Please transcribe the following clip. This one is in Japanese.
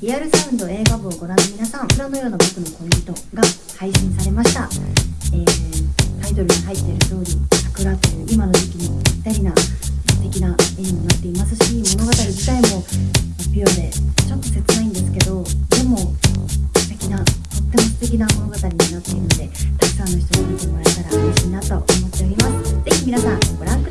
リアルサウンド映画部をご覧の皆さん「裏のような僕の恋人」が配信されました、えー、タイトルに入っている通り「桜」という今の時期にぴったりな素敵な絵にもなっていますし物語自体もピュアでちょっと切ないんですけどでも素敵なとっても素敵な物語になっているのでたくさんの人に見てもらえたら嬉しいなと思っております。是非皆さんご覧ください。